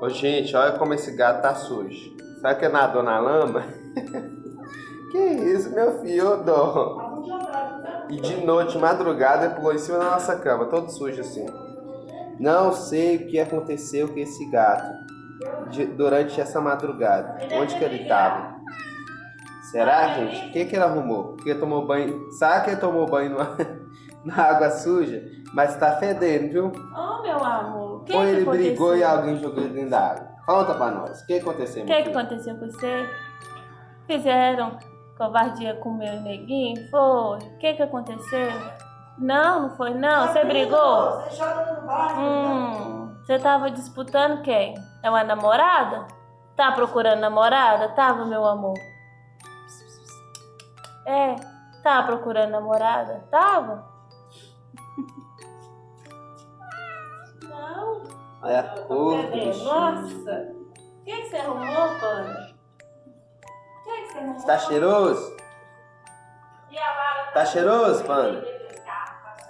Ô, gente, olha como esse gato tá sujo. Sabe que é nadou na lama? que isso, meu filho, dó. E de noite, madrugada, pulou em cima da nossa cama, todo sujo assim. Não sei o que aconteceu com esse gato de, durante essa madrugada. Onde que ele tava? Será, gente? O que, que ele arrumou? Porque tomou banho. Sabe que ele tomou banho numa, na água suja? Mas tá fedendo, viu? Oh, meu amor. Que Ou que ele aconteceu? brigou e alguém jogou ele dentro da água? Conta pra nós. O que aconteceu, O que, que aconteceu com você? Fizeram covardia com o meu neguinho? Foi? O que, que aconteceu? Não, não foi não. Você brigou? Você joga no barco. Hum, você tava disputando quem? É uma namorada? Tá procurando namorada? Tava, meu amor? É, tá procurando namorada? Tava? Não. Olha a cor. Nossa! O que, que você arrumou, Panda? O que, que você arrumou? Tá cheiroso? Tá cheiroso, Panda?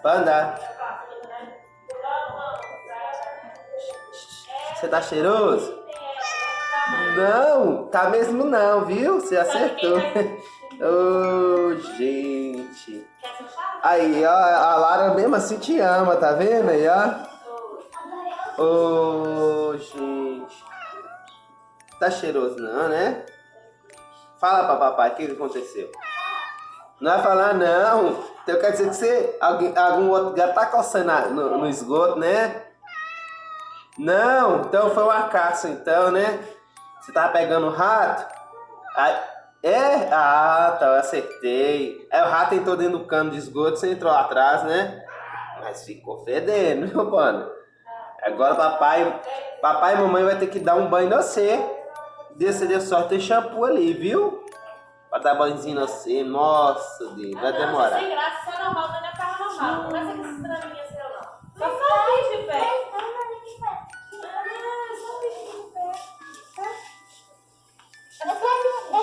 Panda, você tá cheiroso? Não, tá mesmo não, viu? Você acertou. Ô, gente. Aí, ó, a Lara mesmo assim te ama, tá vendo aí, ó? Ô, gente. Tá cheiroso não, né? Fala pra papai, o que aconteceu? Não vai falar não. Então quer dizer que você, alguém, algum outro gato tá coçando no, no esgoto, né? Não, então foi uma caça então, né? Você tava pegando o rato? Aí, é? Ah, tá, eu acertei. Aí o rato entrou dentro do cano de esgoto, você entrou atrás, né? Mas ficou fedendo, viu, mano? Agora papai, papai e mamãe vai ter que dar um banho em você. Desse deu sorte tem shampoo ali, viu? Pra dar banhozinho em você. Nossa, Deus, vai demorar. Sem graça, isso é normal, não é paranormal. Não pensa que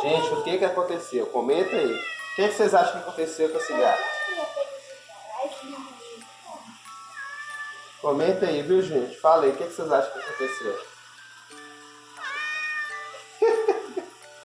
Gente, o que que aconteceu? Comenta aí. O que, que vocês acham que aconteceu com esse gato? Comenta aí, viu, gente? Fala aí, o que, que vocês acham que aconteceu?